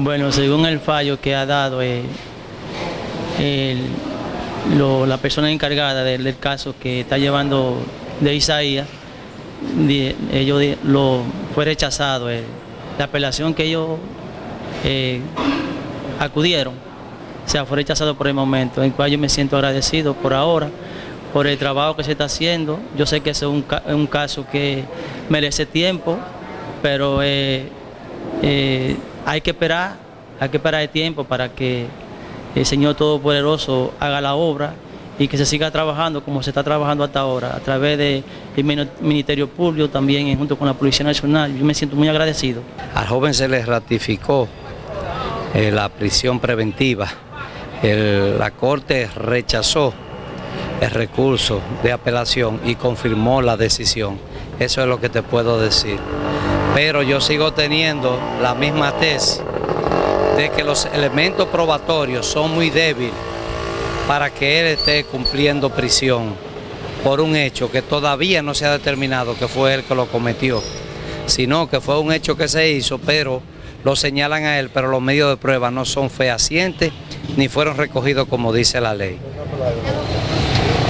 Bueno, según el fallo que ha dado eh, la persona encargada del, caso que está llevando de Isaías, ellos lo fue rechazado. eh, la apelación que ellos eh, acudieron, o sea, fue rechazado por el momento, en el cual yo me siento agradecido por ahora, por el trabajo que se está haciendo. Yo sé que es un, ca- un caso que merece tiempo, pero hay que esperar, hay que esperar el tiempo para que el Señor Todopoderoso haga la obra y que se siga trabajando como se está trabajando hasta ahora, a través del Ministerio Público, también junto con la Policía Nacional. Yo me siento muy agradecido. Al joven se le ratificó eh, la prisión preventiva. La Corte rechazó el recurso de apelación y confirmó la decisión. Eso es lo que te puedo decir. Pero yo sigo teniendo la misma tesis de que los elementos probatorios son muy débiles para que él esté cumpliendo prisión por un hecho que todavía no se ha determinado que fue él que lo cometió, sino que fue un hecho que se hizo, pero lo señalan a él, pero los medios de prueba no son fehacientes ni fueron recogidos como dice la ley.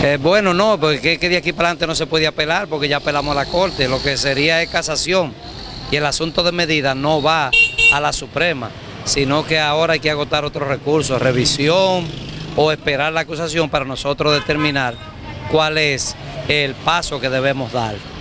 Eh, bueno, no, porque que de aquí para adelante no se puede apelar porque ya apelamos a la Corte, lo que sería es casación y el asunto de medida no va a la Suprema, sino que ahora hay que agotar otros recursos, revisión o esperar la acusación para nosotros determinar cuál es el paso que debemos dar.